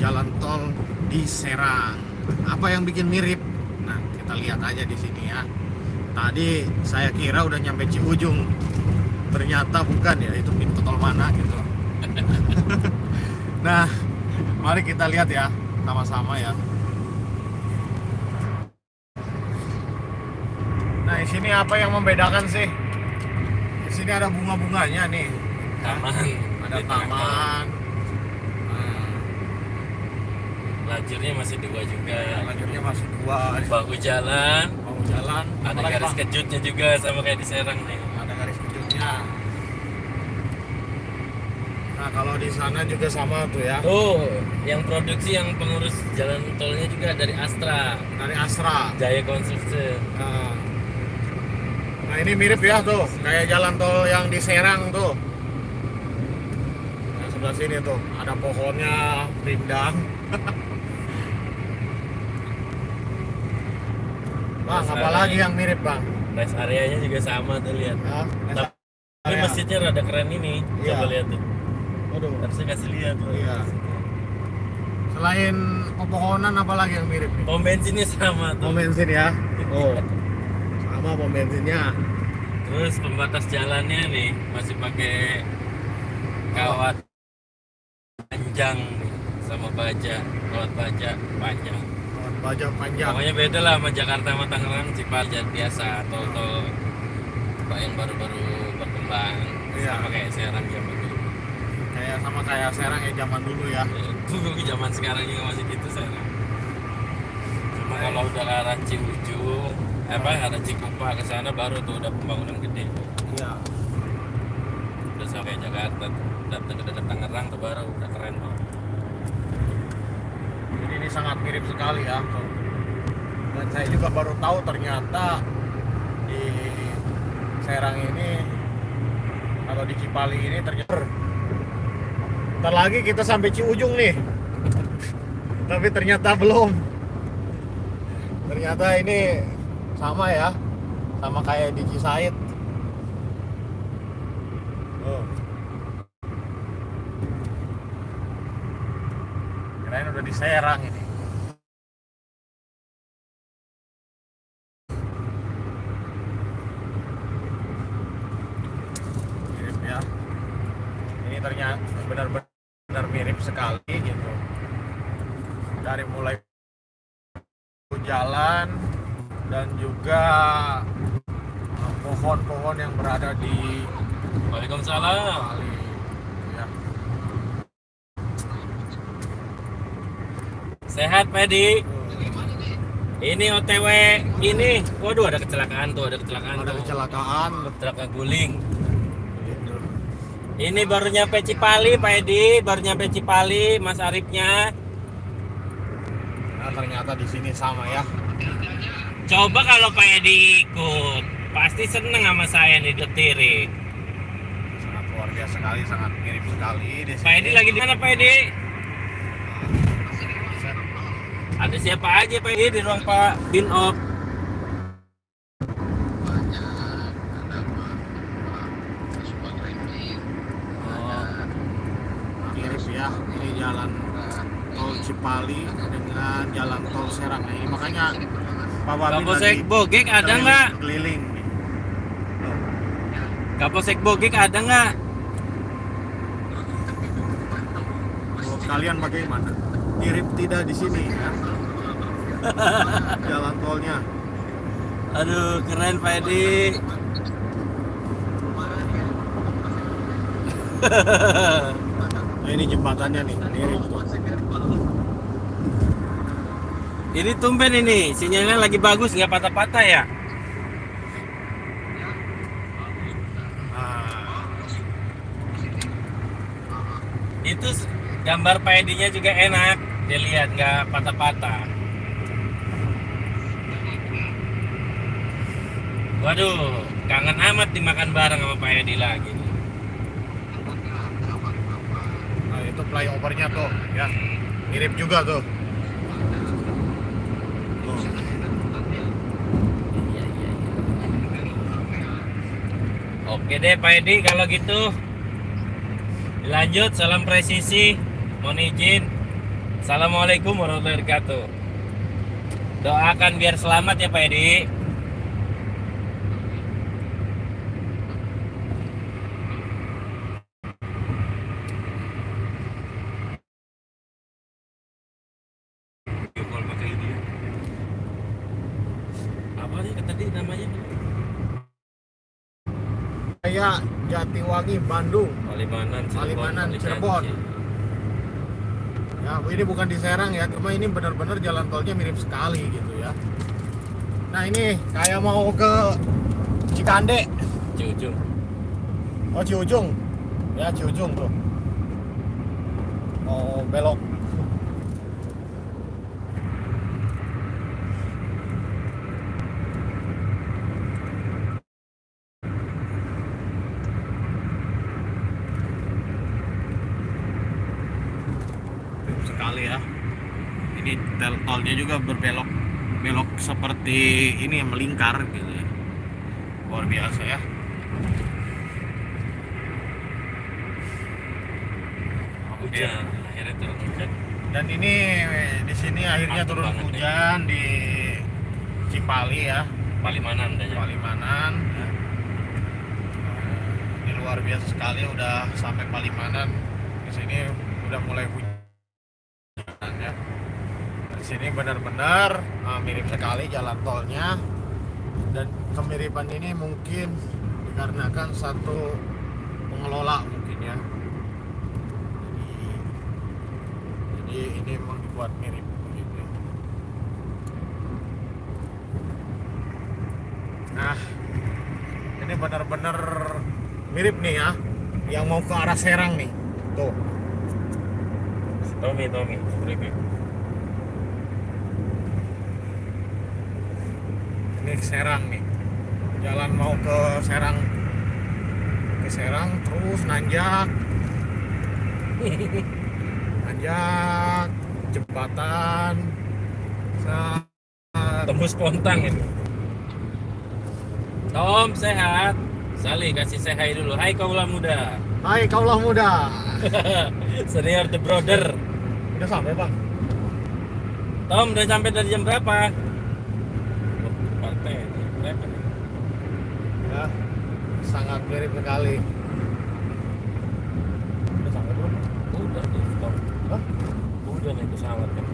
jalan tol di Serang. Apa yang bikin mirip? Nah, kita lihat aja di sini ya. Tadi saya kira udah nyampe Ciujung. Ternyata bukan ya, itu pintu tol mana gitu. nah, mari kita lihat ya sama-sama ya. Nah, di sini apa yang membedakan sih? Di sini ada bunga-bunganya nih. taman Ada taman. Nah, lajurnya masih dua juga lajurnya masih dua. bahu jalan Mau jalan. ada apalagi, garis Bang? kejutnya juga sama kayak di Serang nih ada garis kejutnya. Nah kalau di sana juga sama tuh ya tuh yang produksi yang pengurus jalan tolnya juga dari Astra dari Astra. Jaya Construction Nah, nah ini mirip ya tuh kayak jalan tol yang di Serang tuh. Nah, sebelah sini tuh ada pohonnya rindang. bang, Rest apa area- lagi yang mirip bang? rest areanya juga sama tuh lihat tapi area. masjidnya rada keren ini Iya. coba lihat tuh Waduh. harusnya kasih lihat tuh Iya. Selain pepohonan apa lagi yang mirip nih? pom bensinnya sama tuh Pom bensin ya. Oh. Sama pom bensinnya. terus pembatas jalannya nih masih pakai kawat panjang nih, sama baja kawat baja panjang Baja panjang. Pokoknya beda lah sama Jakarta sama Tangerang Cipatat biasa tol tol yang baru-baru berkembang Iya. sama kayak Serang zaman dulu. Kayak sama kayak Serang ya zaman dulu ya. Itu zaman sekarang juga masih gitu Serang. Cuma kalau udah ke arah Ciujung, eh, apa arah Cikupa ke sana baru tuh udah pembangunan gede. Iya. Udah sampai Jakarta, datang ke dekat Tangerang tuh baru udah keren banget. Sangat mirip sekali ya. Dan saya juga baru tahu ternyata di Serang ini atau di Cipali ini ternyata Ntar lagi kita sampai Ciujung nih. Tapi ternyata belum. Ternyata ini sama ya. Sama kayak di Cisaid. Oh. Udah di Serang ini. Mirip ya. Ini ternyata benar-benar mirip sekali gitu. Dari mulai jalan dan juga pohon-pohon yang berada di Waalaikumsalam. Bali. Ya. Sehat Pedi. Ini OTW ini. Waduh ada kecelakaan tuh, ada kecelakaan Ada tuh. kecelakaan. Kecelakaan guling. Ini baru nyampe Cipali, Pak Edi. Baru nyampe Cipali, Mas Arifnya. Nah, ternyata di sini sama ya. Coba kalau Pak Edi ikut, pasti seneng sama saya nih detirin. Sangat luar biasa sekali, sangat mirip sekali di sini. Pak Edi lagi di mana Pak Edi? Ada siapa aja Pak Edi di ruang Pak Binop? Oh, mirip ya ini jalan Cipali dengan jalan tol Serang ini makanya Pak Wabi Kapolsek Bogek ada nggak? keliling Kapolsek Bogek ada nggak? kalian bagaimana mirip tidak di sini ya jalan tolnya Aduh keren Pak Edi. nah, ini jembatannya nih mirip tuh Ini tumben ini, sinyalnya lagi bagus nggak patah-patah ya? nah, Itu gambar Pak Edi-nya juga enak, dilihat nggak patah-patah. Waduh, kangen amat dimakan bareng sama Pak Edi lagi. nah itu flyovernya tuh ya mirip juga Tuh. Iya, iya, iya. Oke deh Pak Edi kalau gitu. Lanjut, salam presisi. Mohon izin. Assalamualaikum warahmatullahi wabarakatuh. Doakan biar selamat ya Pak Edi. Ya. Apa sih tadi namanya? Kayak Jatiwangi, Bandung. Palimanan, Palimanan. Cirebon. Ya, ini bukan di Serang ya, cuma ini benar-benar jalan tolnya mirip sekali gitu ya. Nah ini kayak mau ke Cikande, Ciujung. oh Ciujung, ya Ciujung tuh. Mau belok. Mirip sekali ya. Ini tel tolnya juga berbelok belok seperti ini yang melingkar gitu ya. Luar biasa ya. Hujan, akhirnya turun hujan. Dan ini di sini akhirnya Mantap turun nih. hujan di Cipali ya, Palimanan ya. Palimanan. ya. Ini luar biasa sekali udah sampai Palimanan. Di sini udah mulai hujan ya. Di sini benar-benar uh, mirip sekali jalan tolnya dan kemiripan ini mungkin dikarenakan satu pengelola mungkin ya. Jadi, ini memang dibuat mirip begitu. ya. Nah, ini benar-benar mirip nih ya, yang mau ke arah Serang nih. Tuh, Tommy, Tommy. Ini Serang nih. Jalan mau ke Serang, ke Serang terus nanjak, nanjak, jembatan, Tembus pontang ini. Tom, sehat. Sali kasih hi dulu. Hai kaulah muda. Hai kaulah muda. Senior the brother. Udah sampai bang? Tom, udah sampai dari jam berapa? Partai. Berapa nih? Ya, sangat mirip sekali. Udah sampai belum? Udah di stop. Hah? Udah naik pesawat kan.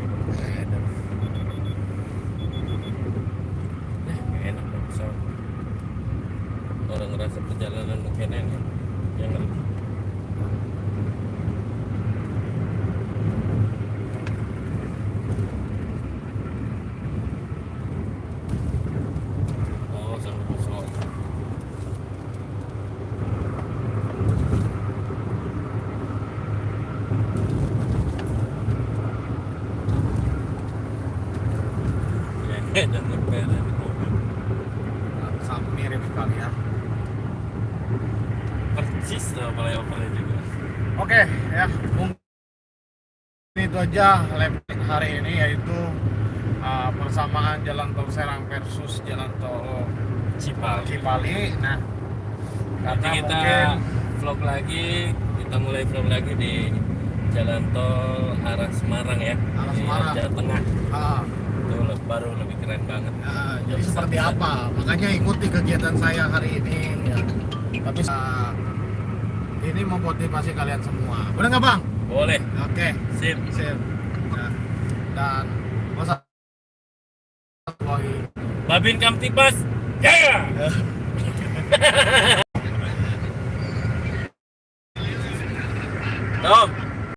Eh, nggak enak naik pesawat. Orang ngerasa perjalanan mungkin enak. Yang ngerti. Oh, sampai pesawat. Ya, dan ngeper di mobil. Sekali ya. Persis tuh flyovernya juga. Oke ya, mungkin itu aja lab hari ini yaitu uh, persamaan jalan tol Serang versus jalan tol Cipal. Cipali. Nah, Nanti kita mungkin vlog lagi, kita mulai vlog lagi di jalan tol arah Semarang ya. Arah Di Semarang. Jawa Tengah. ah, Itu baru lebih keren banget. ya, jadi seperti apa? Makanya ikuti kegiatan saya hari ini. Ya. Tapi uh, ini memotivasi kalian semua. Benar nggak bang? Boleh. Oke. Sip. Sip. Nah, dan masa Babin Kamtibas. Jaya. Tom,